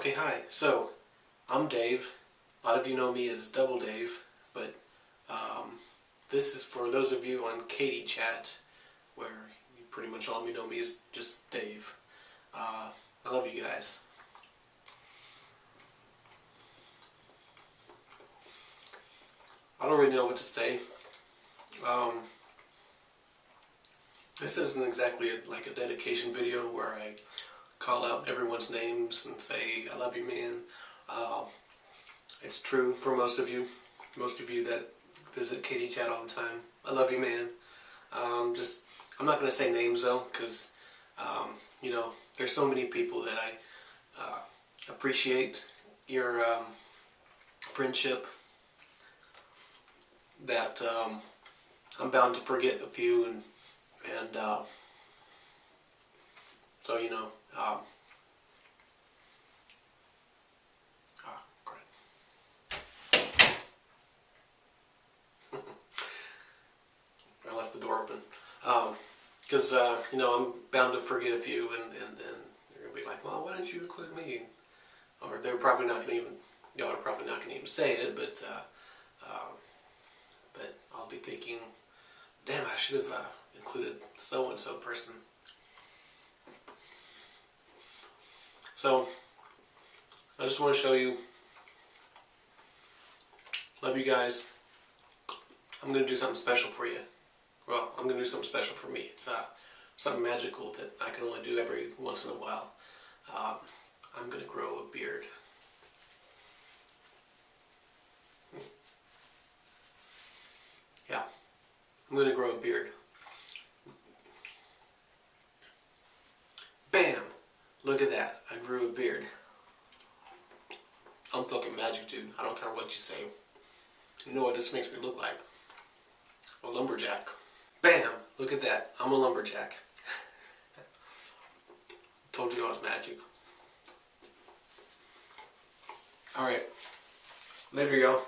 Okay, hi. So, I'm Dave. A lot of you know me as Double Dave, but um, this is for those of you on Katie Chat, where you pretty much all of you know me as just Dave. Uh, I love you guys. I don't really know what to say. Um, this isn't exactly a, like a dedication video where I call out everyone's names and say, I love you, man. Uh, it's true for most of you, most of you that visit Katie Chat all the time. I love you, man. Um, just, I'm not going to say names though, because, um, you know, there's so many people that I uh, appreciate your um, friendship that um, I'm bound to forget a few and and uh, so you know um, crap. I left the door open because um, uh, you know I'm bound to forget a few and, and then you're gonna be like well why didn't you include me or they're probably not gonna even y'all are probably not gonna even say it but uh, um, but I'll be thinking, damn, I should have uh, included so-and-so person. So, I just want to show you, love you guys. I'm going to do something special for you. Well, I'm going to do something special for me. It's uh, something magical that I can only do every once in a while. Um, I'm going to grow a beard. Yeah, I'm going to grow a beard. Bam! Look at that. I grew a beard. I'm fucking magic, dude. I don't care what you say. You know what this makes me look like? A lumberjack. Bam! Look at that. I'm a lumberjack. Told you I was magic. Alright. Later, y'all.